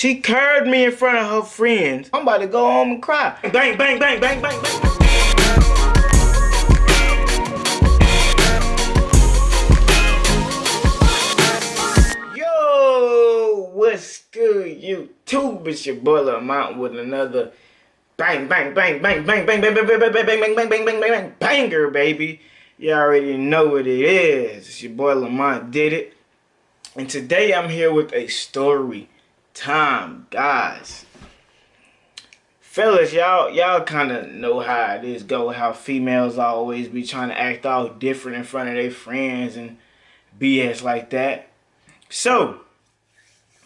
She curved me in front of her friends. I'm about to go home and cry. Bang, bang, bang, bang, bang, bang. Yo, what's good, YouTube? It's your boy Lamont with another bang, bang, bang, bang, bang, bang, bang, bang, bang, bang, bang, bang, bang, bang, bang, bang, banger, baby. You already know what it is. It's your boy Lamont did it. And today I'm here with a story time, guys. Fellas, y'all y'all kind of know how it is go, how females always be trying to act all different in front of their friends and BS like that. So,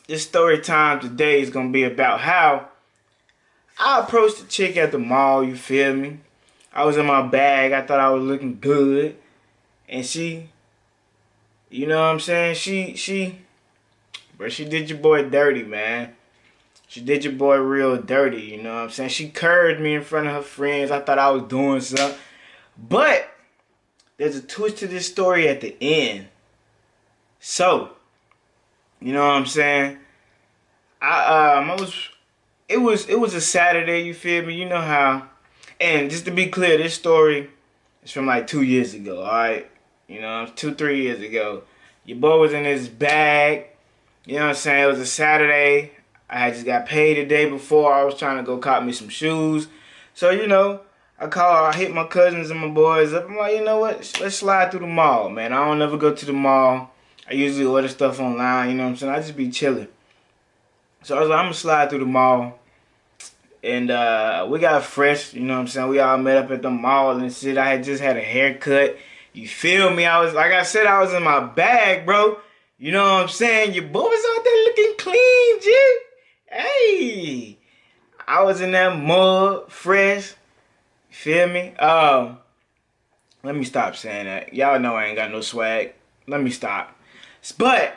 this story time today is going to be about how I approached a chick at the mall, you feel me? I was in my bag, I thought I was looking good. And she, you know what I'm saying? She, she, but she did your boy dirty, man. She did your boy real dirty, you know what I'm saying? She curved me in front of her friends. I thought I was doing something. But there's a twist to this story at the end. So, you know what I'm saying? I um I was it was it was a Saturday, you feel me? You know how and just to be clear, this story is from like two years ago, alright? You know, two, three years ago. Your boy was in his bag you know what I'm saying? It was a Saturday. I had just got paid the day before. I was trying to go cop me some shoes. So, you know, I call, I hit my cousins and my boys up. I'm like, you know what? Let's slide through the mall, man. I don't ever go to the mall. I usually order stuff online, you know what I'm saying? I just be chilling. So I was like, I'm gonna slide through the mall. And uh, we got fresh, you know what I'm saying? We all met up at the mall and shit. I had just had a haircut. You feel me? I was, like I said, I was in my bag, bro. You know what I'm saying? Your boy was out there looking clean, G. Hey, I was in that mud, fresh. Feel me? Um, let me stop saying that. Y'all know I ain't got no swag. Let me stop. But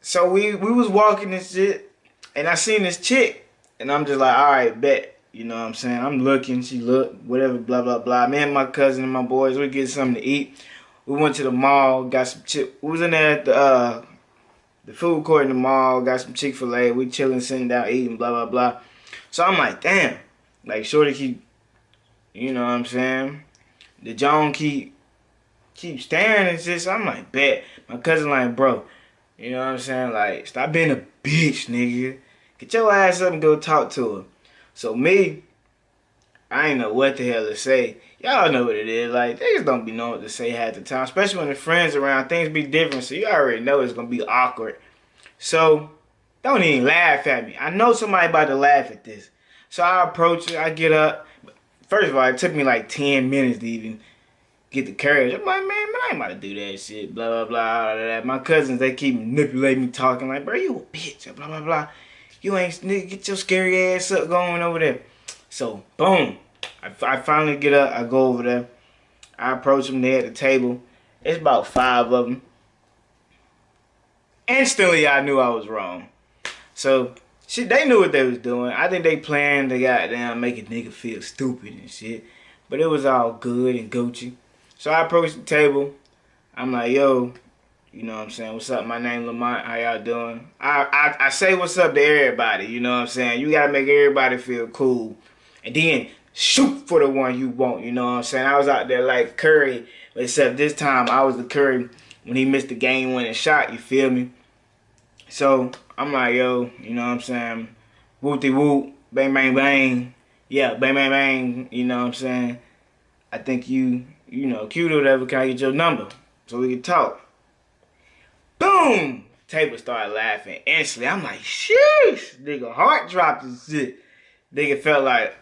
so we we was walking this shit, and I seen this chick, and I'm just like, all right, bet. You know what I'm saying? I'm looking. She look, whatever, blah blah blah. Me and my cousin and my boys, we get something to eat we went to the mall, got some chip. We was in there at the uh, the food court in the mall, got some Chick Fil A. We chilling, sitting down, eating, blah blah blah. So I'm like, damn, like Shorty keep, you know what I'm saying? The John keep keep staring and. So I'm like, bet. My cousin like, bro, you know what I'm saying? Like, stop being a bitch, nigga. Get your ass up and go talk to her. So me, I ain't know what the hell to say. Y'all know what it is. Like, they just don't be knowing what to say half the time. Especially when the friends around, things be different. So you already know it's going to be awkward. So, don't even laugh at me. I know somebody about to laugh at this. So I approach it. I get up. First of all, it took me like 10 minutes to even get the courage. I'm like, man, man, I ain't about to do that shit. Blah, blah, blah, blah, blah. My cousins, they keep manipulating me, talking like, bro, you a bitch. Blah, blah, blah. You ain't, nigga, get your scary ass up going over there. So, boom. I, I finally get up. I go over there. I approach them there at the table. It's about five of them. Instantly, I knew I was wrong. So, shit, they knew what they was doing. I think they planned to goddamn make a nigga feel stupid and shit. But it was all good and Gucci. So I approached the table. I'm like, yo, you know what I'm saying? What's up? My name Lamont. How y'all doing? I, I, I say what's up to everybody. You know what I'm saying? You got to make everybody feel cool. And then shoot for the one you want, you know what I'm saying? I was out there like Curry, except this time I was the Curry when he missed the game winning shot, you feel me? So I'm like, yo, you know what I'm saying? Wooty woot, bang bang bang. Yeah, bang bang bang, you know what I'm saying? I think you, you know, cute or whatever, can I get your number? So we can talk. Boom! Table started laughing instantly. I'm like, sheesh, nigga, heart dropped and shit. Nigga felt like,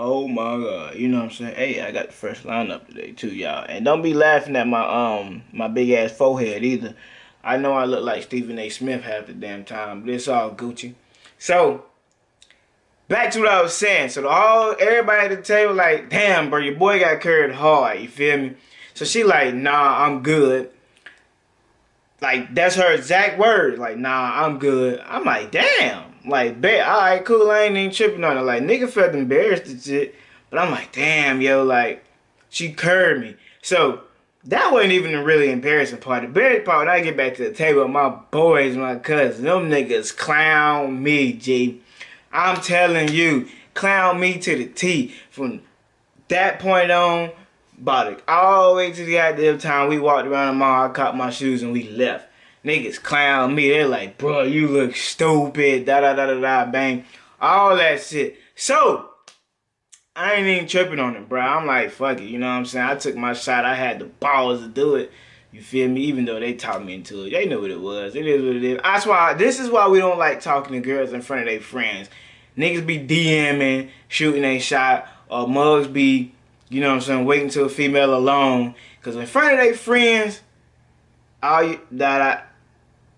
Oh my god, you know what I'm saying? Hey, I got the fresh lineup today too, y'all. And don't be laughing at my um my big ass forehead either. I know I look like Stephen A. Smith half the damn time, but it's all Gucci. So back to what I was saying. So all everybody at the table like, damn, bro, your boy got curved hard. You feel me? So she like, nah, I'm good. Like that's her exact word. Like, nah, I'm good. I'm like, damn. Like, bet, alright, cool, I ain't even tripping on it. Like, nigga felt embarrassed and shit. But I'm like, damn, yo, like, she curved me. So, that wasn't even the really embarrassing part. The bad part when I get back to the table my boys, my cousins, them niggas clown me, G. I'm telling you, clown me to the T. From that point on, about it all the way to the goddamn time we walked around the mall, I caught my shoes and we left. Niggas clown me. They're like, bro, you look stupid. Da da da da da. Bang. All that shit. So, I ain't even tripping on it, bro. I'm like, fuck it. You know what I'm saying? I took my shot. I had the balls to do it. You feel me? Even though they talked me into it. They know what it was. It is what it is. That's why, this is why we don't like talking to girls in front of their friends. Niggas be DMing, shooting a shot, or mugs be, you know what I'm saying, waiting till a female alone. Because in front of their friends, all you, that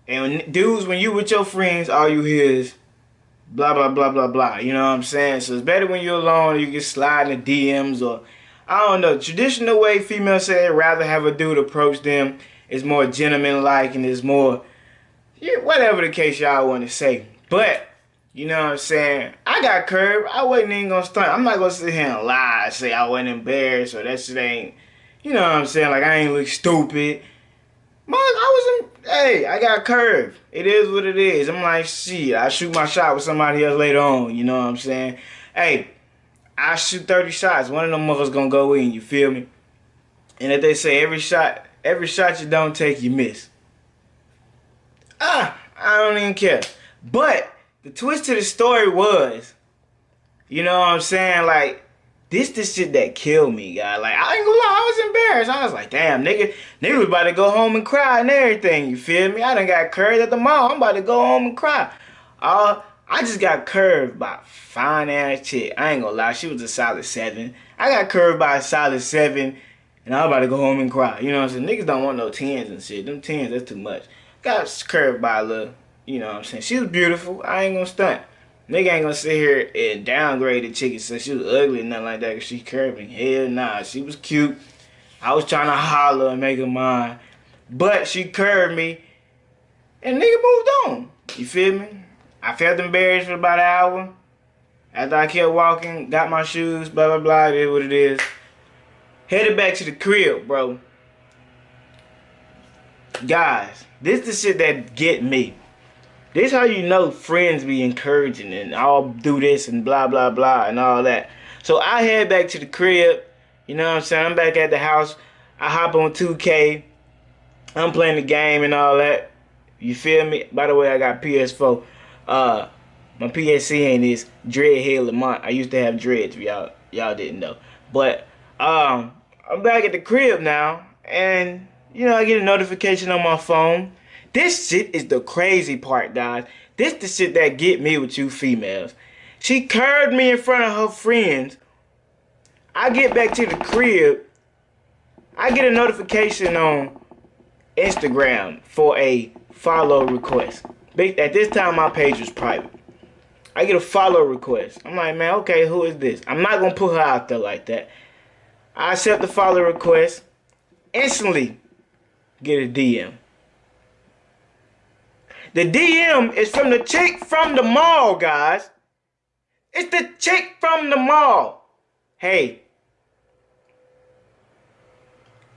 and dudes, when you with your friends, all you hear is blah blah blah blah blah. You know what I'm saying? So it's better when you're alone. You can slide in the DMs or I don't know. Traditional way females say rather have a dude approach them is more gentleman like and is more yeah, whatever the case y'all want to say. But you know what I'm saying? I got curved. I wasn't even gonna stunt. I'm not gonna sit here and lie, say I wasn't embarrassed or that shit ain't. You know what I'm saying? Like I ain't look stupid. Mom, I was in, hey, I got curved. It is what it is. I'm like, shit, I shoot my shot with somebody else later on. You know what I'm saying? Hey, I shoot 30 shots. One of them motherfuckers gonna go in, you feel me? And if they say every shot, every shot you don't take, you miss. Ah, I don't even care. But the twist to the story was, you know what I'm saying? Like, this the shit that killed me, guy. Like, I ain't gonna lie, I was embarrassed. I was like, damn, nigga, nigga was about to go home and cry and everything, you feel me? I done got curved at the mall. I'm about to go home and cry. Uh, I just got curved by fine ass chick. I ain't gonna lie, she was a solid seven. I got curved by a solid seven, and I'm about to go home and cry. You know what I'm saying? Niggas don't want no tens and shit. Them tens, that's too much. Got curved by a little, you know what I'm saying? She was beautiful. I ain't gonna stunt. Nigga ain't gonna sit here and downgrade the chicken so she was ugly and nothing like that cause she curving. Hell nah, she was cute. I was trying to holler and make her mine. But she curved me and nigga moved on. You feel me? I felt embarrassed for about an hour. After I kept walking, got my shoes, blah, blah, blah, it is what it is. Headed back to the crib, bro. Guys, this the shit that get me. This how you know friends be encouraging and I'll do this and blah blah blah and all that. So I head back to the crib. You know what I'm saying? I'm back at the house. I hop on 2K. I'm playing the game and all that. You feel me? By the way, I got PS4. Uh, my PSC ain't this is Dreadhead Lamont. I used to have dreads. Y'all, y'all didn't know. But um, I'm back at the crib now, and you know I get a notification on my phone this shit is the crazy part, guys. This the shit that get me with you females. She curved me in front of her friends. I get back to the crib. I get a notification on Instagram for a follow request. At this time, my page was private. I get a follow request. I'm like, man, okay, who is this? I'm not going to put her out there like that. I accept the follow request. Instantly get a DM. The DM is from the chick from the mall, guys. It's the chick from the mall. Hey,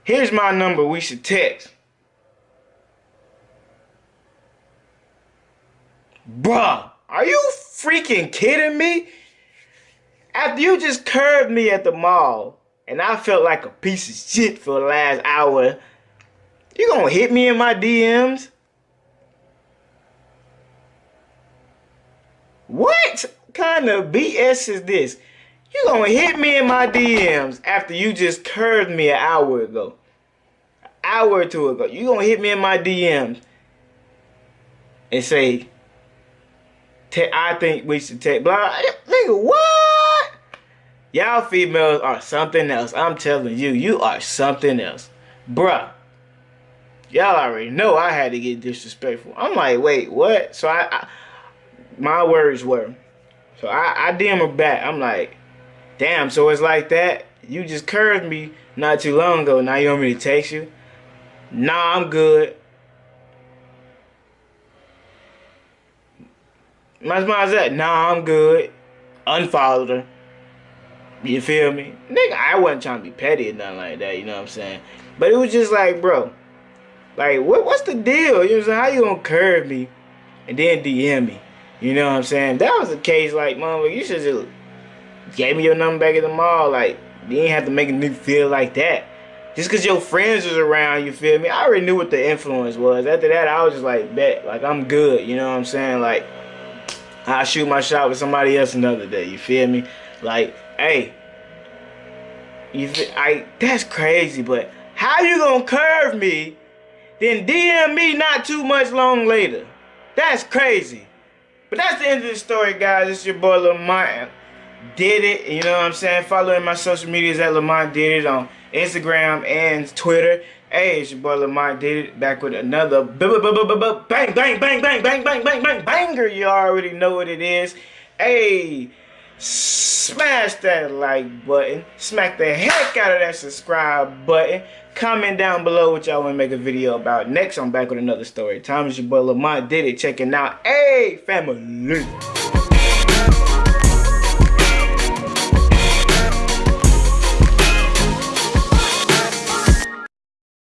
here's my number we should text. Bruh, are you freaking kidding me? After you just curved me at the mall and I felt like a piece of shit for the last hour, you gonna hit me in my DMs? What kind of BS is this? You gonna hit me in my DMs after you just curved me an hour ago. An hour or two ago. You gonna hit me in my DMs and say, I think we should take blah. Nigga, what? Y'all females are something else. I'm telling you, you are something else. Bruh. Y'all already know I had to get disrespectful. I'm like, wait, what? So I, I my words were. So I, I DM her back. I'm like, damn, so it's like that? You just curved me not too long ago. Now you want me to text you? Nah, I'm good. My mind's that. Nah, I'm good. Unfollowed her. You feel me? Nigga, I wasn't trying to be petty or nothing like that, you know what I'm saying? But it was just like, bro, like what what's the deal? You know what I'm saying? How you gonna curve me and then DM me? You know what I'm saying? That was the case, like, mom, you should just gave me your number back at the mall. Like, you ain't have to make a nigga feel like that. Just cause your friends was around, you feel me? I already knew what the influence was. After that, I was just like, bet, like I'm good. You know what I'm saying? Like, I'll shoot my shot with somebody else another day. You feel me? Like, hey, you feel, I that's crazy, but how you gonna curve me, then DM me not too much long later? That's crazy. But that's the end of the story, guys. It's your boy Lamont. Did it. You know what I'm saying? Following my social medias at Lamont Did It on Instagram and Twitter. Hey, it's your boy Lamont Did It back with another bang, bang, bang, bang, bang, bang, bang, bang, banger. You already know what it is. Hey, smash that like button. Smack the heck out of that subscribe button. Comment down below what y'all want to make a video about. Next, I'm back with another story time. It's your boy Lamont Did It checking out. Hey, family.